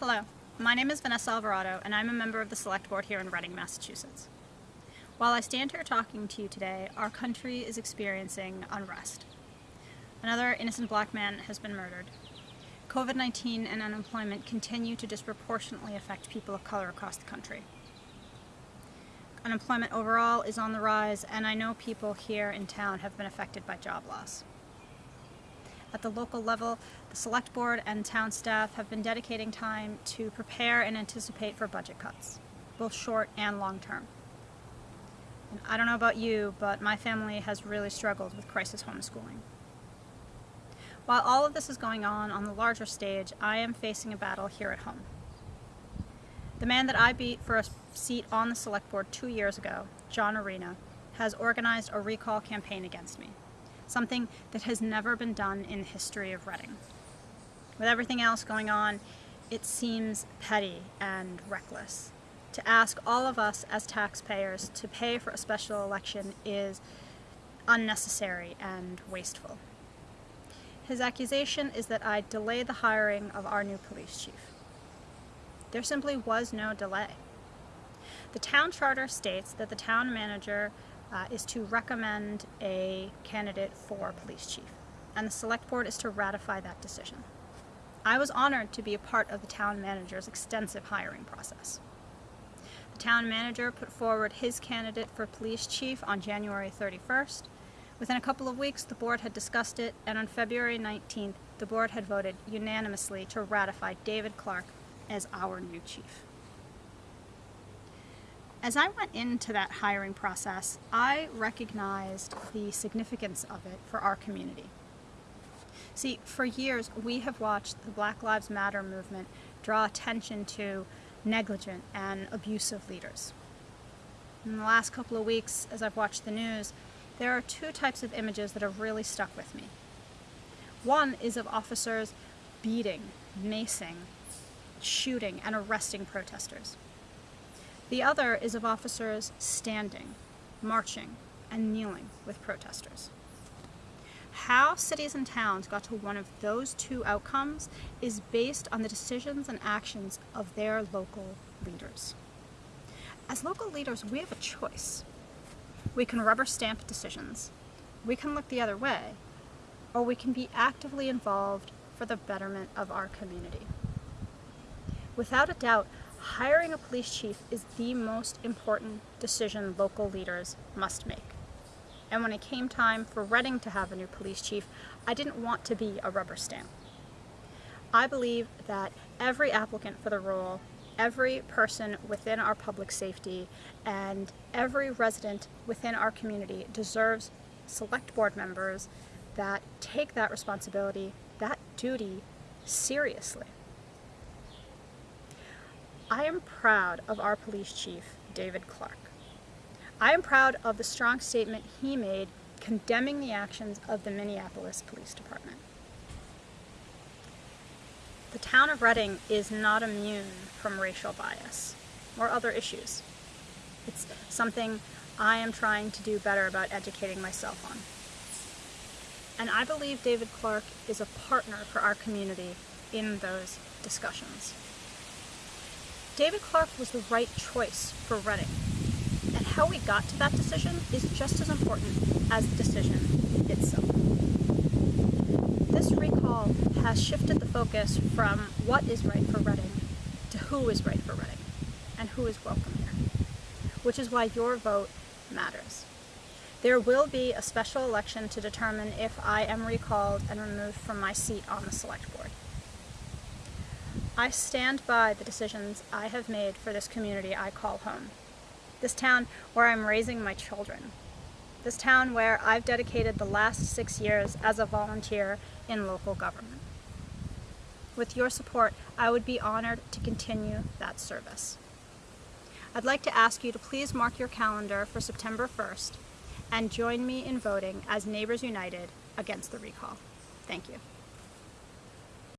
Hello, my name is Vanessa Alvarado and I'm a member of the Select Board here in Reading, Massachusetts. While I stand here talking to you today, our country is experiencing unrest. Another innocent black man has been murdered. COVID-19 and unemployment continue to disproportionately affect people of color across the country. Unemployment overall is on the rise and I know people here in town have been affected by job loss. At the local level, the select board and town staff have been dedicating time to prepare and anticipate for budget cuts, both short and long term. And I don't know about you, but my family has really struggled with crisis homeschooling. While all of this is going on on the larger stage, I am facing a battle here at home. The man that I beat for a seat on the select board two years ago, John Arena, has organized a recall campaign against me something that has never been done in the history of Reading. With everything else going on, it seems petty and reckless. To ask all of us as taxpayers to pay for a special election is unnecessary and wasteful. His accusation is that I delayed the hiring of our new police chief. There simply was no delay. The town charter states that the town manager uh, is to recommend a candidate for police chief, and the select board is to ratify that decision. I was honored to be a part of the town manager's extensive hiring process. The town manager put forward his candidate for police chief on January 31st. Within a couple of weeks, the board had discussed it, and on February 19th, the board had voted unanimously to ratify David Clark as our new chief. As I went into that hiring process, I recognized the significance of it for our community. See, for years we have watched the Black Lives Matter movement draw attention to negligent and abusive leaders. In the last couple of weeks, as I've watched the news, there are two types of images that have really stuck with me. One is of officers beating, macing, shooting, and arresting protesters. The other is of officers standing, marching, and kneeling with protesters. How cities and towns got to one of those two outcomes is based on the decisions and actions of their local leaders. As local leaders, we have a choice. We can rubber stamp decisions, we can look the other way, or we can be actively involved for the betterment of our community. Without a doubt, hiring a police chief is the most important decision local leaders must make. And when it came time for Reading to have a new police chief, I didn't want to be a rubber stamp. I believe that every applicant for the role, every person within our public safety, and every resident within our community deserves select board members that take that responsibility, that duty, seriously. I am proud of our police chief, David Clark. I am proud of the strong statement he made condemning the actions of the Minneapolis Police Department. The town of Reading is not immune from racial bias or other issues. It's something I am trying to do better about educating myself on. And I believe David Clark is a partner for our community in those discussions. David Clark was the right choice for Reading, and how we got to that decision is just as important as the decision itself. This recall has shifted the focus from what is right for Reading to who is right for Reading and who is welcome here, which is why your vote matters. There will be a special election to determine if I am recalled and removed from my seat on the select board. I stand by the decisions I have made for this community I call home. This town where I'm raising my children. This town where I've dedicated the last six years as a volunteer in local government. With your support, I would be honored to continue that service. I'd like to ask you to please mark your calendar for September 1st and join me in voting as Neighbors United against the recall. Thank you.